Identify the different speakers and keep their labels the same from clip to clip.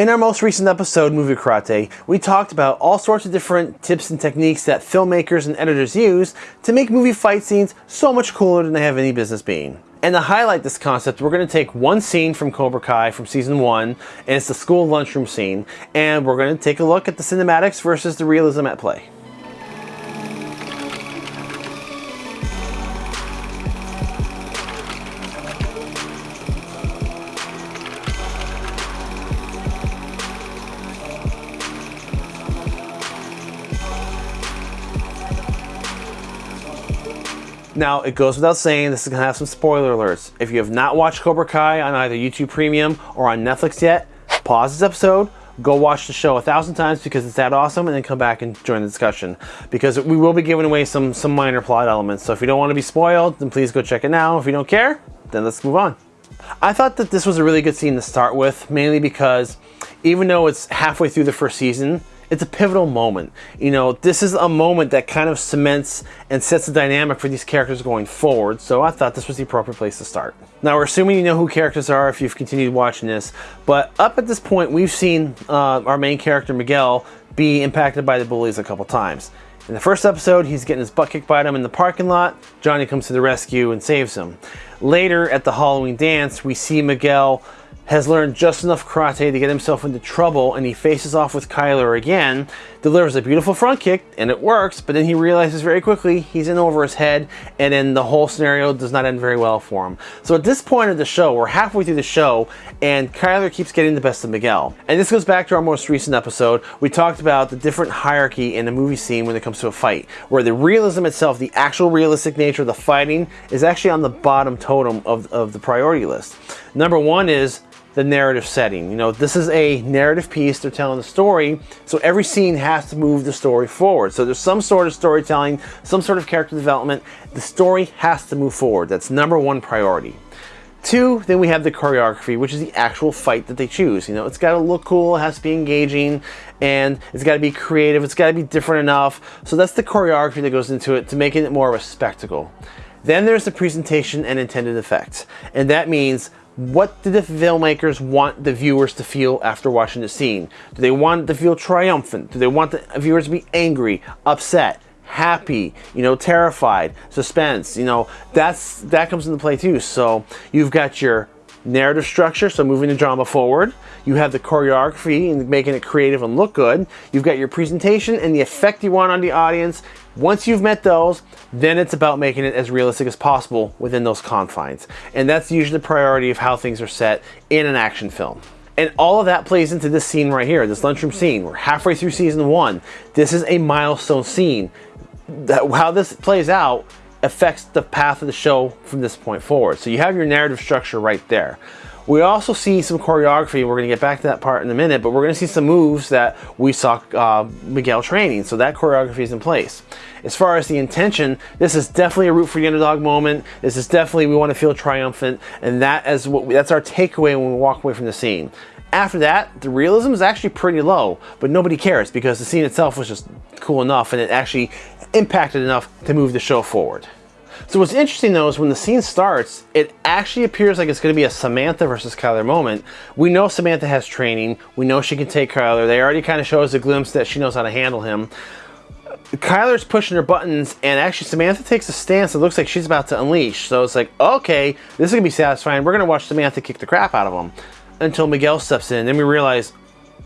Speaker 1: In our most recent episode, Movie Karate, we talked about all sorts of different tips and techniques that filmmakers and editors use to make movie fight scenes so much cooler than they have any business being. And to highlight this concept, we're going to take one scene from Cobra Kai from season one, and it's the school lunchroom scene, and we're going to take a look at the cinematics versus the realism at play. Now, it goes without saying, this is to have some spoiler alerts. If you have not watched Cobra Kai on either YouTube Premium or on Netflix yet, pause this episode, go watch the show a thousand times because it's that awesome, and then come back and join the discussion. Because we will be giving away some, some minor plot elements. So if you don't want to be spoiled, then please go check it now. If you don't care, then let's move on. I thought that this was a really good scene to start with, mainly because even though it's halfway through the first season, it's a pivotal moment. You know, this is a moment that kind of cements and sets the dynamic for these characters going forward, so I thought this was the appropriate place to start. Now, we're assuming you know who characters are if you've continued watching this, but up at this point, we've seen uh, our main character, Miguel, be impacted by the bullies a couple times. In the first episode, he's getting his butt kicked by them in the parking lot. Johnny comes to the rescue and saves him. Later, at the Halloween dance, we see Miguel has learned just enough karate to get himself into trouble and he faces off with Kyler again, delivers a beautiful front kick and it works, but then he realizes very quickly he's in over his head and then the whole scenario does not end very well for him. So at this point of the show, we're halfway through the show and Kyler keeps getting the best of Miguel. And this goes back to our most recent episode. We talked about the different hierarchy in a movie scene when it comes to a fight, where the realism itself, the actual realistic nature of the fighting is actually on the bottom totem of, of the priority list. Number one is the narrative setting. You know, this is a narrative piece, they're telling the story, so every scene has to move the story forward. So there's some sort of storytelling, some sort of character development. The story has to move forward. That's number one priority. Two, then we have the choreography, which is the actual fight that they choose. You know, it's got to look cool, it has to be engaging, and it's got to be creative, it's got to be different enough. So that's the choreography that goes into it to making it more of a spectacle. Then there's the presentation and intended effects. And that means what do the filmmakers want the viewers to feel after watching the scene? Do they want to feel triumphant? Do they want the viewers to be angry, upset, happy, you know, terrified, suspense? You know, that's that comes into play too. So you've got your narrative structure, so moving the drama forward. You have the choreography and making it creative and look good. You've got your presentation and the effect you want on the audience. Once you've met those, then it's about making it as realistic as possible within those confines. And that's usually the priority of how things are set in an action film. And all of that plays into this scene right here, this lunchroom scene. We're halfway through season one. This is a milestone scene. That, how this plays out affects the path of the show from this point forward. So you have your narrative structure right there. We also see some choreography. We're going to get back to that part in a minute, but we're going to see some moves that we saw uh, Miguel training. So that choreography is in place. As far as the intention, this is definitely a root for the underdog moment. This is definitely we want to feel triumphant, and that is what we, that's our takeaway when we walk away from the scene. After that, the realism is actually pretty low, but nobody cares because the scene itself was just cool enough and it actually impacted enough to move the show forward. So what's interesting though is when the scene starts, it actually appears like it's going to be a Samantha versus Kyler moment. We know Samantha has training. We know she can take Kyler. They already kind of show us a glimpse that she knows how to handle him. Kyler's pushing her buttons and actually Samantha takes a stance that looks like she's about to unleash. So it's like, okay, this is going to be satisfying. We're going to watch Samantha kick the crap out of him until Miguel steps in. Then we realize,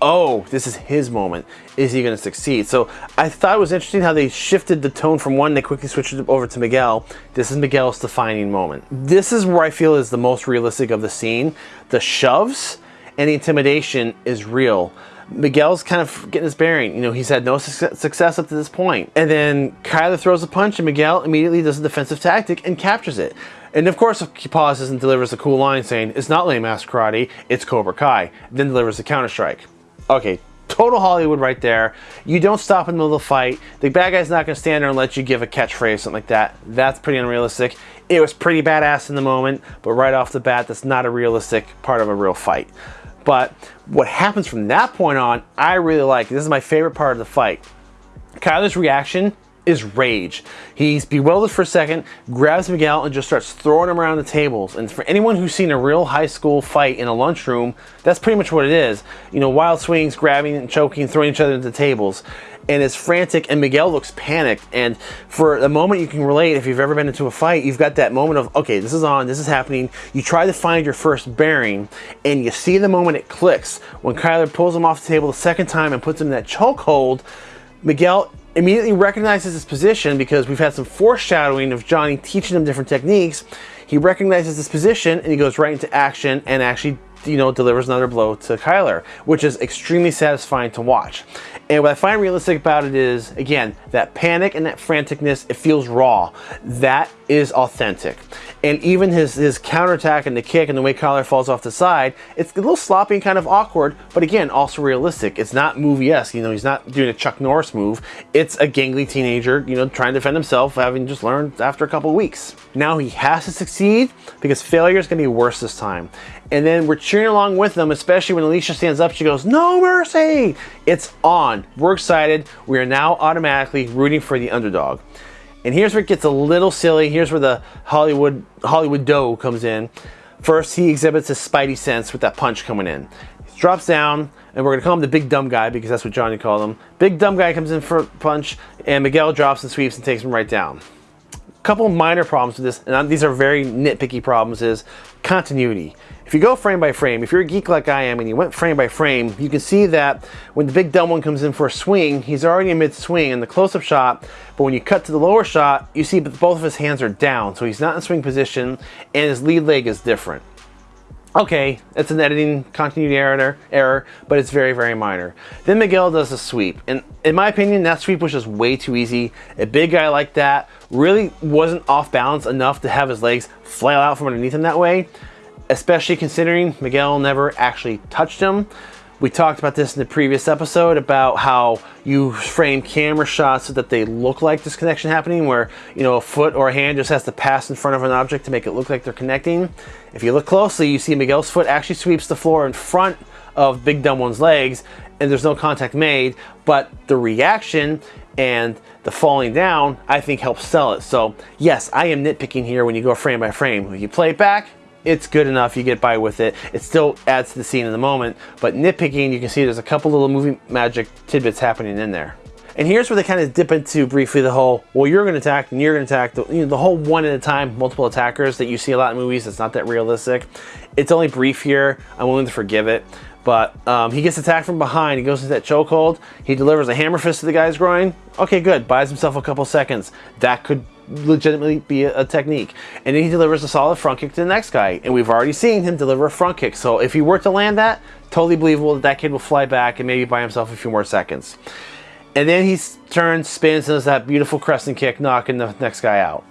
Speaker 1: oh, this is his moment. Is he going to succeed? So I thought it was interesting how they shifted the tone from one, they quickly switched it over to Miguel. This is Miguel's defining moment. This is where I feel is the most realistic of the scene. The shoves and the intimidation is real. Miguel's kind of getting his bearing. You know, he's had no su success up to this point. And then Kyler throws a punch and Miguel immediately does a defensive tactic and captures it. And of course, he pauses and delivers a cool line saying, it's not lame ass karate, it's Cobra Kai. Then delivers a counter strike. Okay, total Hollywood right there. You don't stop in the middle of the fight. The bad guy's not going to stand there and let you give a catchphrase, something like that. That's pretty unrealistic. It was pretty badass in the moment, but right off the bat, that's not a realistic part of a real fight. But what happens from that point on, I really like. This is my favorite part of the fight. Kyler's reaction is rage. He's bewildered for a second, grabs Miguel and just starts throwing him around the tables. And for anyone who's seen a real high school fight in a lunchroom, that's pretty much what it is. You know, wild swings, grabbing and choking, throwing each other into the tables and it's frantic and Miguel looks panicked and for a moment you can relate if you've ever been into a fight you've got that moment of okay this is on this is happening you try to find your first bearing and you see the moment it clicks when Kyler pulls him off the table the second time and puts him in that chokehold Miguel immediately recognizes his position because we've had some foreshadowing of Johnny teaching him different techniques he recognizes his position and he goes right into action and actually you know, delivers another blow to Kyler, which is extremely satisfying to watch. And what I find realistic about it is, again, that panic and that franticness, it feels raw. That is authentic. And even his, his counterattack and the kick and the way Kyler falls off the side, it's a little sloppy and kind of awkward, but again, also realistic. It's not movie-esque, you know, he's not doing a Chuck Norris move. It's a gangly teenager, you know, trying to defend himself, having just learned after a couple weeks. Now he has to succeed because failure is gonna be worse this time. And then we're cheering along with them, especially when Alicia stands up, she goes, no mercy! It's on. We're excited. We are now automatically rooting for the underdog. And here's where it gets a little silly. Here's where the Hollywood Hollywood dough comes in. First, he exhibits his spidey sense with that punch coming in. He drops down, and we're gonna call him the big dumb guy because that's what Johnny called him. Big dumb guy comes in for a punch, and Miguel drops and sweeps and takes him right down. A couple minor problems with this, and these are very nitpicky problems, is continuity. If you go frame by frame, if you're a geek like I am and you went frame by frame, you can see that when the big dumb one comes in for a swing, he's already in mid-swing in the close-up shot, but when you cut to the lower shot, you see that both of his hands are down, so he's not in swing position, and his lead leg is different. Okay, it's an editing continuity error, error, but it's very, very minor. Then Miguel does a sweep, and in my opinion, that sweep was just way too easy. A big guy like that really wasn't off balance enough to have his legs flail out from underneath him that way especially considering Miguel never actually touched him. We talked about this in the previous episode about how you frame camera shots so that they look like this connection happening where, you know, a foot or a hand just has to pass in front of an object to make it look like they're connecting. If you look closely, you see Miguel's foot actually sweeps the floor in front of Big Dumb One's legs and there's no contact made, but the reaction and the falling down, I think helps sell it. So yes, I am nitpicking here when you go frame by frame. When you play it back, it's good enough, you get by with it. It still adds to the scene in the moment, but nitpicking, you can see there's a couple little movie magic tidbits happening in there. And here's where they kind of dip into briefly the whole, well, you're going to attack and you're going to attack, the, you know, the whole one at a time, multiple attackers that you see a lot in movies. It's not that realistic. It's only brief here. I'm willing to forgive it. But um, he gets attacked from behind. He goes into that chokehold. He delivers a hammer fist to the guy's groin. Okay, good. Buys himself a couple seconds. That could legitimately be a, a, technique. And then he delivers a solid front kick to the next guy. And we've already seen him deliver a front kick. So if he were to land that, totally believable that that kid will fly back and maybe buy himself a few more seconds. And then he turns, spins, and does that beautiful crescent kick, knocking the next guy out.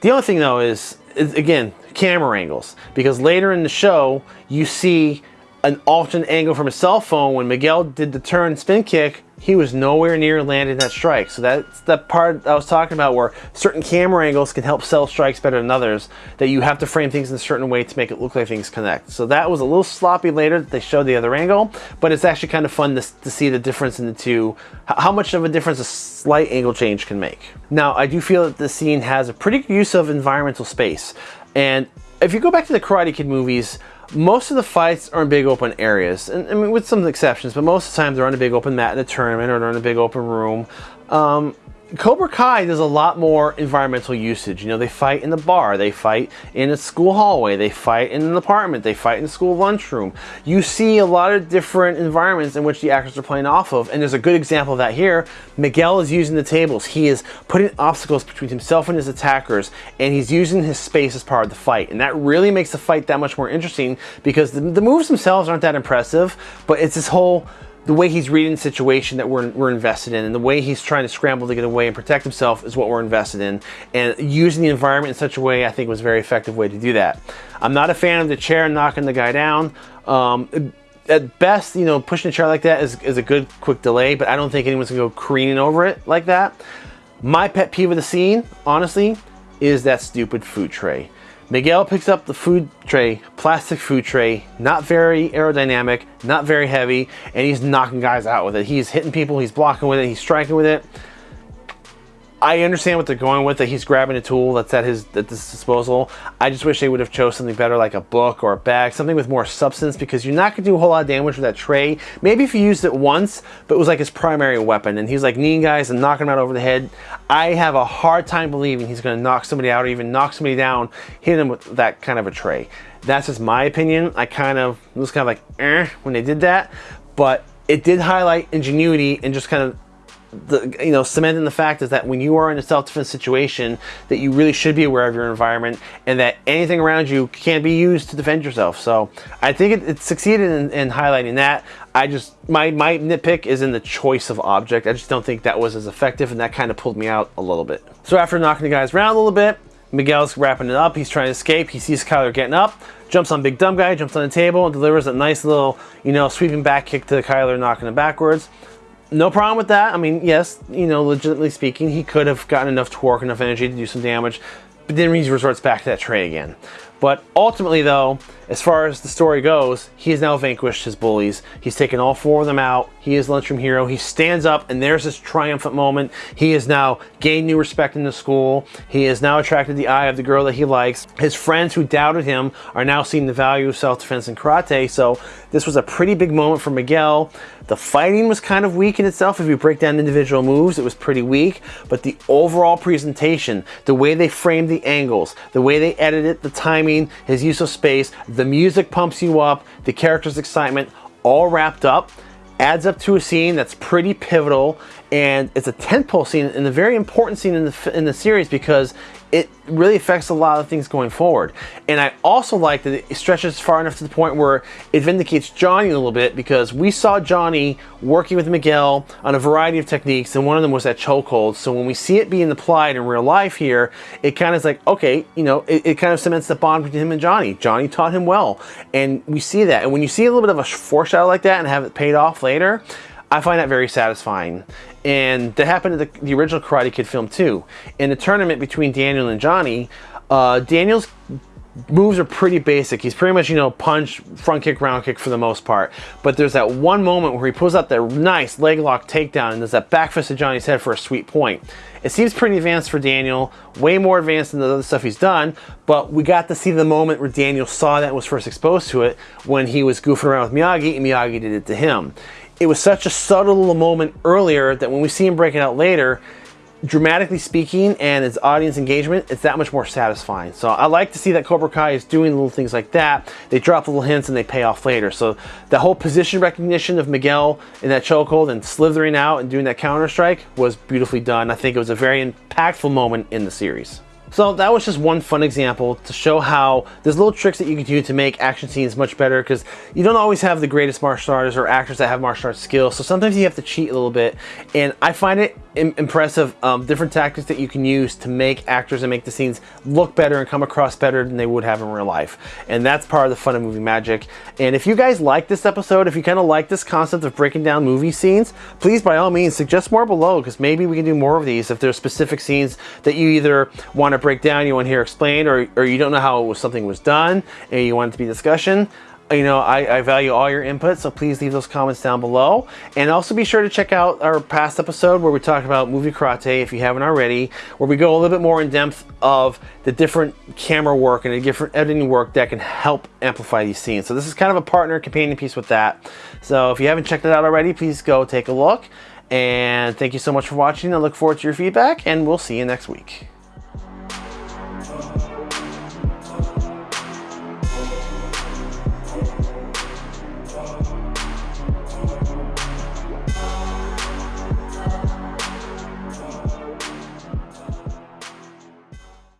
Speaker 1: The only thing though is, is again, camera angles. Because later in the show, you see an alternate angle from a cell phone when Miguel did the turn spin kick he was nowhere near landing that strike. So that's the part I was talking about where certain camera angles can help sell strikes better than others, that you have to frame things in a certain way to make it look like things connect. So that was a little sloppy later that they showed the other angle, but it's actually kind of fun to, to see the difference in the two, how much of a difference a slight angle change can make. Now, I do feel that the scene has a pretty good use of environmental space. And if you go back to the Karate Kid movies, most of the fights are in big open areas, and I mean with some exceptions, but most of the time they're on a big open mat in a tournament or they're in a big open room. Um, Cobra Kai does a lot more environmental usage. You know, they fight in the bar, they fight in a school hallway, they fight in an apartment, they fight in the school lunchroom. You see a lot of different environments in which the actors are playing off of, and there's a good example of that here. Miguel is using the tables. He is putting obstacles between himself and his attackers, and he's using his space as part of the fight. And that really makes the fight that much more interesting because the, the moves themselves aren't that impressive, but it's this whole the way he's reading the situation that we're, we're invested in and the way he's trying to scramble to get away and protect himself is what we're invested in. And using the environment in such a way, I think was a very effective way to do that. I'm not a fan of the chair knocking the guy down. Um, at best, you know, pushing a chair like that is, is a good quick delay, but I don't think anyone's gonna go careening over it like that. My pet peeve of the scene, honestly, is that stupid food tray. Miguel picks up the food tray, plastic food tray, not very aerodynamic, not very heavy, and he's knocking guys out with it. He's hitting people, he's blocking with it, he's striking with it. I understand what they're going with, that he's grabbing a tool that's at his at his disposal. I just wish they would have chose something better like a book or a bag, something with more substance because you're not gonna do a whole lot of damage with that tray. Maybe if you used it once, but it was like his primary weapon and he's like kneeing guys and knocking them out over the head. I have a hard time believing he's gonna knock somebody out or even knock somebody down, hit him with that kind of a tray. That's just my opinion. I kind of was kind of like eh when they did that, but it did highlight ingenuity and just kind of the you know cementing the fact is that when you are in a self-defense situation that you really should be aware of your environment and that anything around you can be used to defend yourself. So i think it, it succeeded in, in, highlighting that. I just my my nitpick is in the choice of object. I just don't think that was as effective and that kind of pulled me out a little bit. So after knocking the guys around a little bit Miguel's wrapping it up. He's trying to escape. He sees Kyler getting up, jumps on Big Dumb Guy, jumps on the table, and delivers a nice little, you know, sweeping back kick to Kyler, knocking him backwards no problem with that. I mean, yes, you know, legitimately speaking, he could have gotten enough torque, enough energy to do some damage, but then he resorts back to that tray again. But ultimately, though, as far as the story goes, he has now vanquished his bullies. He's taken all four of them out. He is lunchroom hero. He stands up, and there's this triumphant moment. He has now gained new respect in the school. He has now attracted the eye of the girl that he likes. His friends who doubted him are now seeing the value of self-defense and karate. So this was a pretty big moment for Miguel. The fighting was kind of weak in itself. If you break down individual moves, it was pretty weak. But the overall presentation, the way they framed the angles, the way they edited the timing, his use of space, the music pumps you up, the character's excitement, all wrapped up, adds up to a scene that's pretty pivotal and it's a tentpole scene and a very important scene in the, in the series because it really affects a lot of things going forward. And I also like that it stretches far enough to the point where it vindicates Johnny a little bit because we saw Johnny working with Miguel on a variety of techniques and one of them was that chokehold. So when we see it being applied in real life here, it kind of is like, okay, you know, it, it kind of cements the bond between him and Johnny. Johnny taught him well. And we see that. And when you see a little bit of a foreshadow like that and have it paid off later, I find that very satisfying. And that happened in the, the original Karate Kid film too. In the tournament between Daniel and Johnny, uh, Daniel's moves are pretty basic. He's pretty much, you know, punch, front kick, round kick for the most part. But there's that one moment where he pulls out that nice leg lock takedown and does that back fist to Johnny's head for a sweet point. It seems pretty advanced for Daniel, way more advanced than the other stuff he's done, but we got to see the moment where Daniel saw that was first exposed to it when he was goofing around with Miyagi and Miyagi did it to him it was such a subtle moment earlier that when we see him break it out later, dramatically speaking and its audience engagement, it's that much more satisfying. So I like to see that Cobra Kai is doing little things like that. They drop little hints and they pay off later. So the whole position recognition of Miguel in that chokehold and slithering out and doing that counter strike was beautifully done. I think it was a very impactful moment in the series. So that was just one fun example to show how there's little tricks that you can do to make action scenes much better because you don't always have the greatest martial artists or actors that have martial arts skills. So sometimes you have to cheat a little bit. And I find it impressive um, different tactics that you can use to make actors and make the scenes look better and come across better than they would have in real life. And that's part of the fun of movie magic. And if you guys like this episode, if you kind of like this concept of breaking down movie scenes, please by all means suggest more below because maybe we can do more of these if there's specific scenes that you either want to break down, you want to hear explained, or, or you don't know how was, something was done and you want it to be discussion you know, I, I, value all your input, so please leave those comments down below. And also be sure to check out our past episode where we talked about movie karate, if you haven't already, where we go a little bit more in depth of the different camera work and the different editing work that can help amplify these scenes. So this is kind of a partner companion piece with that. So if you haven't checked it out already, please go take a look. And thank you so much for watching. I look forward to your feedback, and we'll see you next week.